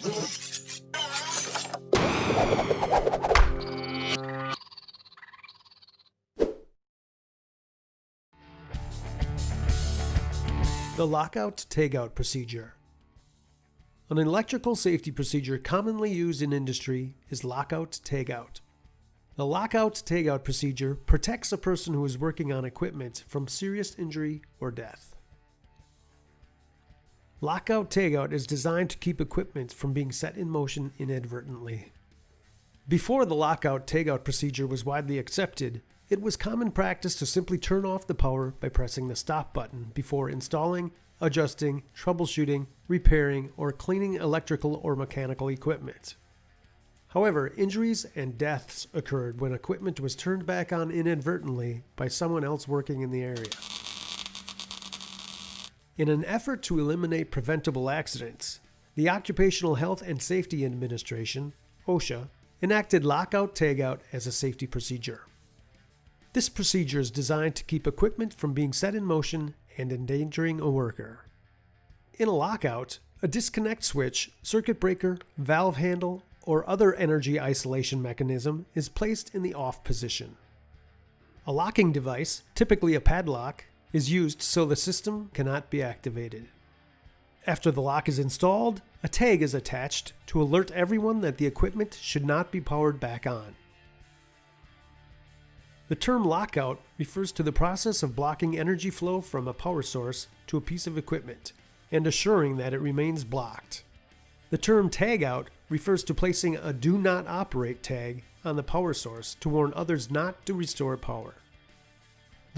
The lockout tagout procedure. An electrical safety procedure commonly used in industry is lockout tagout. The lockout tagout procedure protects a person who is working on equipment from serious injury or death. Lockout tagout is designed to keep equipment from being set in motion inadvertently. Before the lockout tagout procedure was widely accepted, it was common practice to simply turn off the power by pressing the stop button before installing, adjusting, troubleshooting, repairing, or cleaning electrical or mechanical equipment. However, injuries and deaths occurred when equipment was turned back on inadvertently by someone else working in the area. In an effort to eliminate preventable accidents, the Occupational Health and Safety Administration, OSHA, enacted lockout tagout as a safety procedure. This procedure is designed to keep equipment from being set in motion and endangering a worker. In a lockout, a disconnect switch, circuit breaker, valve handle, or other energy isolation mechanism is placed in the off position. A locking device, typically a padlock, is used so the system cannot be activated. After the lock is installed, a tag is attached to alert everyone that the equipment should not be powered back on. The term lockout refers to the process of blocking energy flow from a power source to a piece of equipment and assuring that it remains blocked. The term tagout refers to placing a do not operate tag on the power source to warn others not to restore power.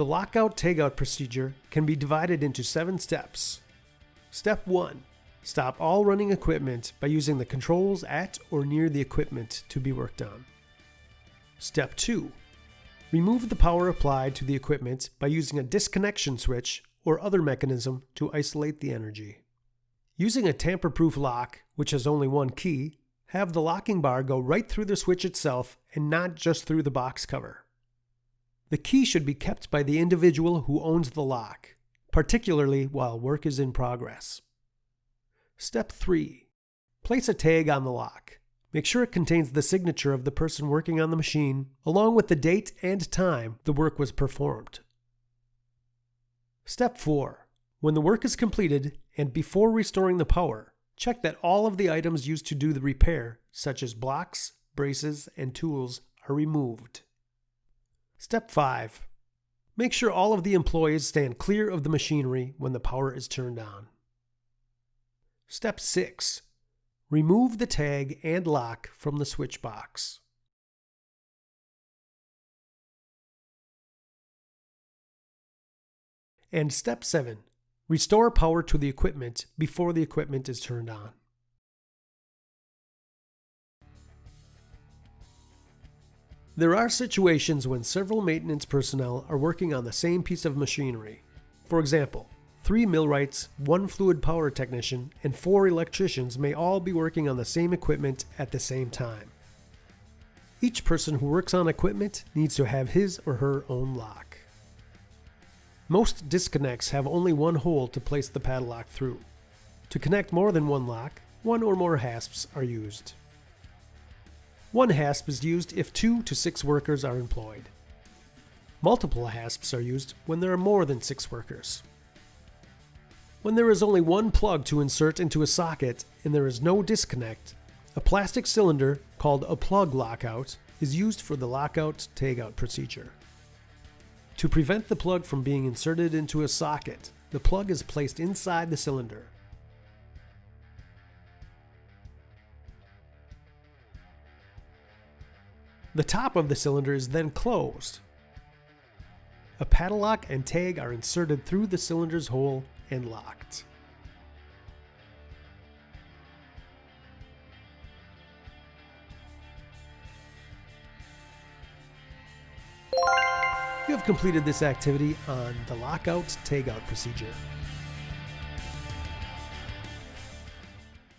The lockout tagout procedure can be divided into seven steps. Step 1 Stop all running equipment by using the controls at or near the equipment to be worked on. Step 2 Remove the power applied to the equipment by using a disconnection switch or other mechanism to isolate the energy. Using a tamper-proof lock, which has only one key, have the locking bar go right through the switch itself and not just through the box cover. The key should be kept by the individual who owns the lock, particularly while work is in progress. Step 3. Place a tag on the lock. Make sure it contains the signature of the person working on the machine, along with the date and time the work was performed. Step 4. When the work is completed and before restoring the power, check that all of the items used to do the repair, such as blocks, braces, and tools, are removed. Step 5. Make sure all of the employees stand clear of the machinery when the power is turned on. Step 6. Remove the tag and lock from the switch box. And step 7. Restore power to the equipment before the equipment is turned on. There are situations when several maintenance personnel are working on the same piece of machinery. For example, Three millwrights, one fluid power technician, and four electricians may all be working on the same equipment at the same time. Each person who works on equipment needs to have his or her own lock. Most disconnects have only one hole to place the padlock through. To connect more than one lock, one or more hasps are used. One hasp is used if two to six workers are employed. Multiple hasps are used when there are more than six workers. When there is only one plug to insert into a socket and there is no disconnect, a plastic cylinder called a plug lockout is used for the lockout tagout procedure. To prevent the plug from being inserted into a socket, the plug is placed inside the cylinder. The top of the cylinder is then closed. A padlock and tag are inserted through the cylinder's hole and locked. You have completed this activity on the lockout tagout procedure.